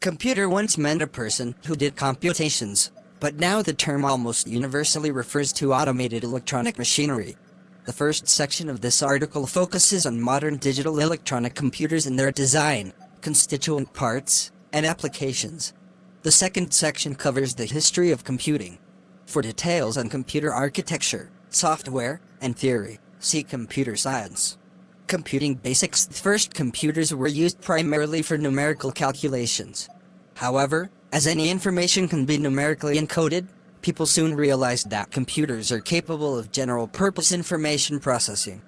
Computer once meant a person who did computations, but now the term almost universally refers to automated electronic machinery. The first section of this article focuses on modern digital electronic computers and their design, constituent parts, and applications. The second section covers the history of computing. For details on computer architecture, software, and theory, see computer science. Computing basics First computers were used primarily for numerical calculations. However, as any information can be numerically encoded, people soon realized that computers are capable of general-purpose information processing.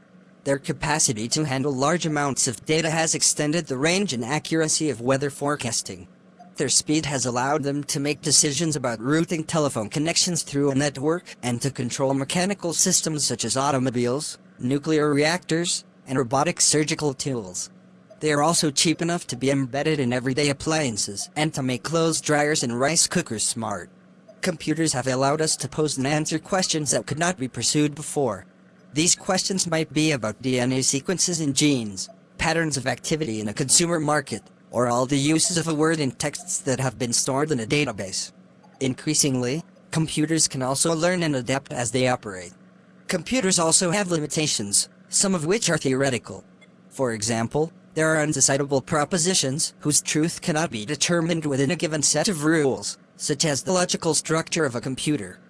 Their capacity to handle large amounts of data has extended the range and accuracy of weather forecasting. Their speed has allowed them to make decisions about routing telephone connections through a network and to control mechanical systems such as automobiles, nuclear reactors, and robotic surgical tools. They are also cheap enough to be embedded in everyday appliances and to make clothes dryers and rice cookers smart. Computers have allowed us to pose and answer questions that could not be pursued before. These questions might be about DNA sequences in genes, patterns of activity in a consumer market, or all the uses of a word in texts that have been stored in a database. Increasingly, computers can also learn and adapt as they operate. Computers also have limitations, some of which are theoretical. For example, there are undecidable propositions whose truth cannot be determined within a given set of rules, such as the logical structure of a computer.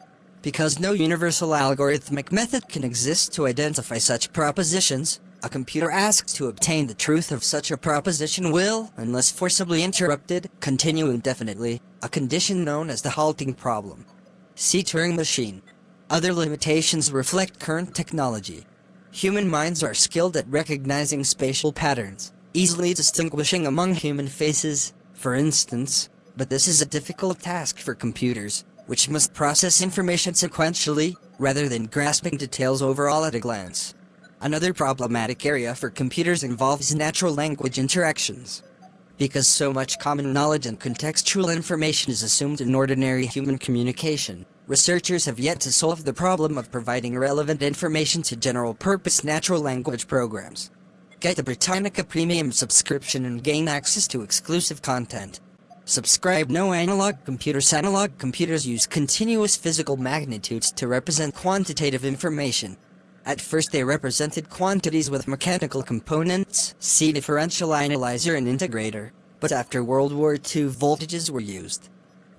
Because no universal algorithmic method can exist to identify such propositions, a computer asked to obtain the truth of such a proposition will, unless forcibly interrupted, continue indefinitely, a condition known as the halting problem. See Turing machine. Other limitations reflect current technology. Human minds are skilled at recognizing spatial patterns, easily distinguishing among human faces, for instance, but this is a difficult task for computers, which must process information sequentially, rather than grasping details overall at a glance. Another problematic area for computers involves natural language interactions. Because so much common knowledge and contextual information is assumed in ordinary human communication, researchers have yet to solve the problem of providing relevant information to general-purpose natural language programs. Get the Britannica Premium subscription and gain access to exclusive content. Subscribe No Analog Computers Analog computers use continuous physical magnitudes to represent quantitative information. At first they represented quantities with mechanical components, see differential analyzer and integrator, but after World War II voltages were used.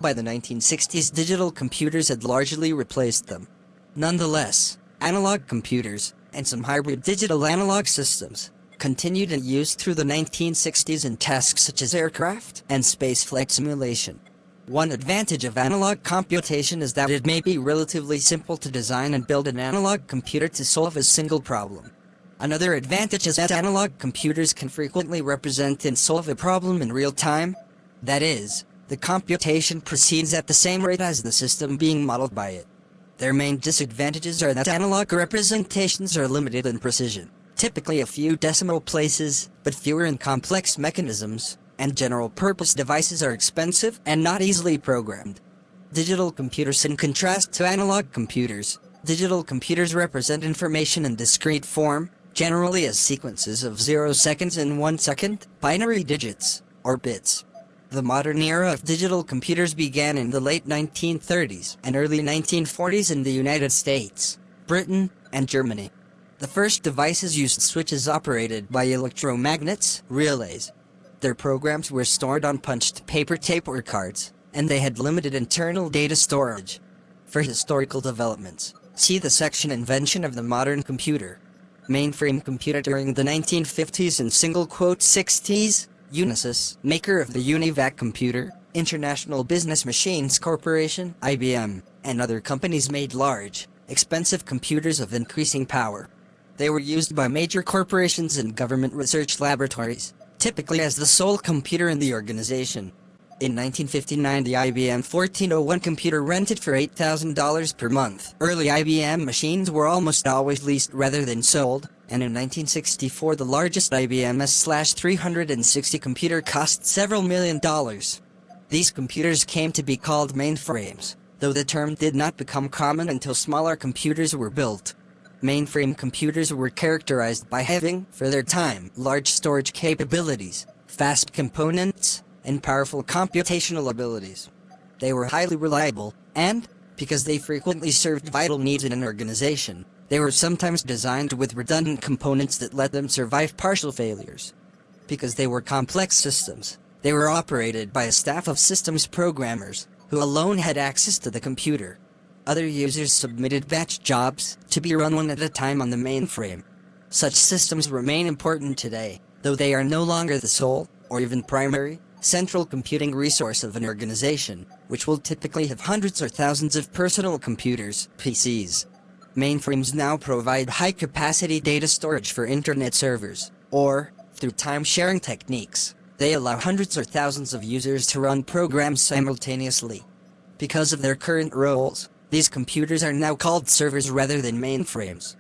By the 1960s digital computers had largely replaced them. Nonetheless, analog computers, and some hybrid digital analog systems, continued in use through the 1960s in tasks such as aircraft and spaceflight simulation. One advantage of analog computation is that it may be relatively simple to design and build an analog computer to solve a single problem. Another advantage is that analog computers can frequently represent and solve a problem in real time. That is, the computation proceeds at the same rate as the system being modeled by it. Their main disadvantages are that analog representations are limited in precision, typically a few decimal places, but fewer in complex mechanisms, and general-purpose devices are expensive and not easily programmed. Digital computers in contrast to analog computers, digital computers represent information in discrete form, generally as sequences of 0 seconds and 1 second, binary digits, or bits. The modern era of digital computers began in the late 1930s and early 1940s in the United States, Britain, and Germany. The first devices used switches operated by electromagnets, relays. Their programs were stored on punched paper tape or cards, and they had limited internal data storage. For historical developments, see the section Invention of the Modern Computer. Mainframe computer during the 1950s and single quote 60s, Unisys, maker of the UNIVAC computer, International Business Machines Corporation, IBM, and other companies made large, expensive computers of increasing power. They were used by major corporations and government research laboratories, typically as the sole computer in the organization. In 1959 the IBM 1401 computer rented for $8,000 per month. Early IBM machines were almost always leased rather than sold, and in 1964 the largest IBM S-360 computer cost several million dollars. These computers came to be called mainframes, though the term did not become common until smaller computers were built. Mainframe computers were characterized by having, for their time, large storage capabilities, fast components, and powerful computational abilities. They were highly reliable, and, because they frequently served vital needs in an organization, they were sometimes designed with redundant components that let them survive partial failures. Because they were complex systems, they were operated by a staff of systems programmers, who alone had access to the computer. Other users submitted batch jobs to be run one at a time on the mainframe. Such systems remain important today, though they are no longer the sole, or even primary, central computing resource of an organization, which will typically have hundreds or thousands of personal computers, PCs. Mainframes now provide high-capacity data storage for internet servers, or, through time-sharing techniques, they allow hundreds or thousands of users to run programs simultaneously. Because of their current roles, these computers are now called servers rather than mainframes.